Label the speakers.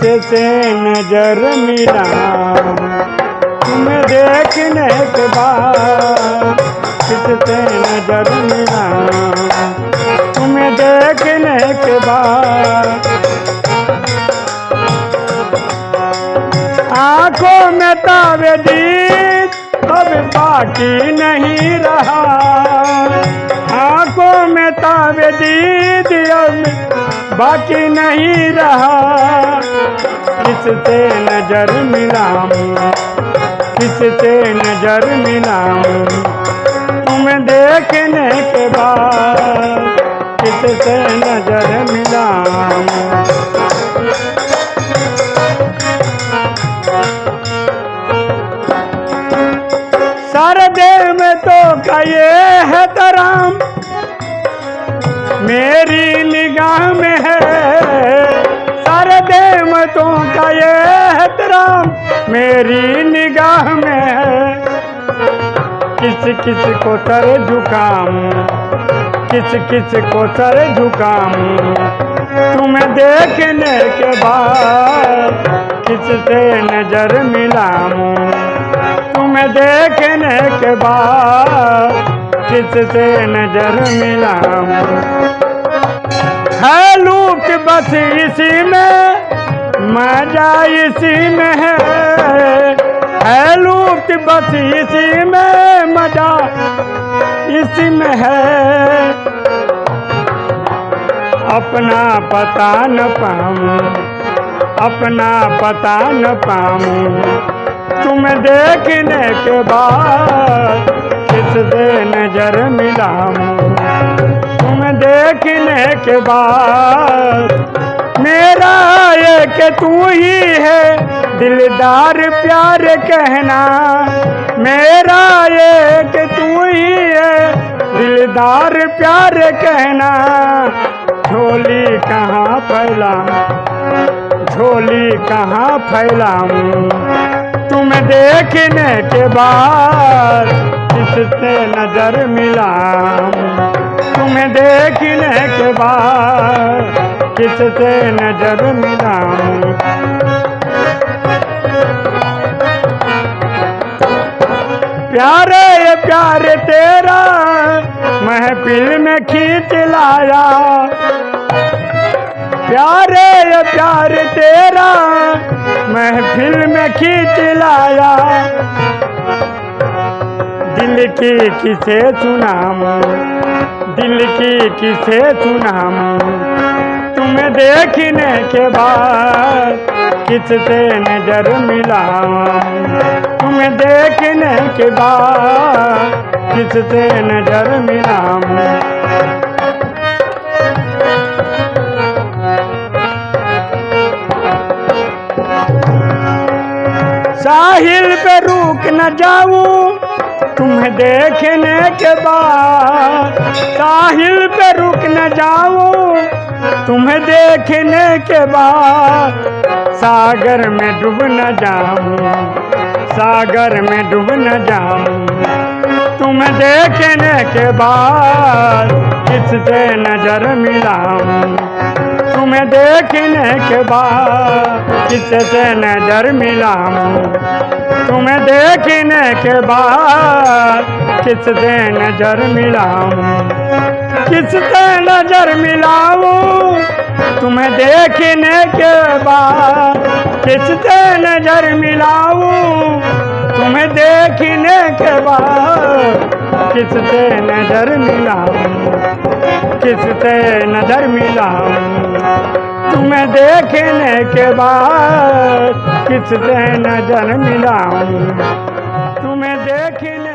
Speaker 1: किससे नज़र मिलाऊं तुम्हें देखने के बाद किससे नज़र मिलाऊं तुम्हें देखने के बाद आँखों में तावे दीद अब बाकी नहीं रहा। आँखों में तावे दीद अब बाकी नहीं रहा। किससे नज़र मिलाऊं? किससे नज़र मिलाऊं? तुम्हें देखने के बाद किससे नज़र मिलाऊं? सरदेव में तो का ये है तराम। मेरी निगाह में है। सारे में तो का ये है तराम मेरी निगाह में है। किस किस को सर झुकाम किस किस को सर झुकाम तुम्हें देखने के बाद किससे नज़र मिलाऊं? तुम्हें देखने के बाद किससे नज़र मिलाऊं? है लूट बस इसी में मज़ा इसी में। है है लूट बस इसी में मज़ा इसी में है। अपना पता न पाऊँ, अपना पता न पाऊँ, तुम्हें देखने के बाद किससे नज़र मिलाऊं? के बाद। मेरा एक तू ही है दिलदार प्यार कहना। मेरा एक तू ही है दिलदार प्यार कहना। झोली कहाँ फैलाऊं? झोली कहाँ फैलाऊं? तुम देखने के बाद किससे नज़र मिलाऊं? तुम्हें देखने के बाद किससे नज़र मिलाऊं? प्यारे ये प्यारे तेरा महफिल में खींच लाया। प्यारे ये प्यार तेरा महफिल में खींच लाया। दिल की किसे सुनाऊं? दिल की किसे सुनाऊं? तुम्हें देखने के बाद किससे नज़र मिलाऊं? तुम्हें देखने के बाद किससे नज़र मिलाऊं? साहिल पे रुक न जाऊँ। तुम्हें देखने के बाद साहिल पे रुक न जाओ। तुम्हें देखने के बाद सागर में डूब न जाऊँ, सागर में डूब न जाऊँ। तुम्हें देखने के बाद किससे नज़र मिलाऊं? तुम्हें देखने के बाद किससे नज़र मिलाऊं? तुम्हें देखने के बाद किससे नज़र मिलाऊं? किससे नज़र मिलाऊं? तुम्हें देखने के बाद किससे नज़र मिलाऊं? तुम्हें देखने के बाद किससे नज़र मिलाऊं? किससे नज़र मिला तुम्हें देखने के बाद किससे नज़र मिला तुम्हें देखने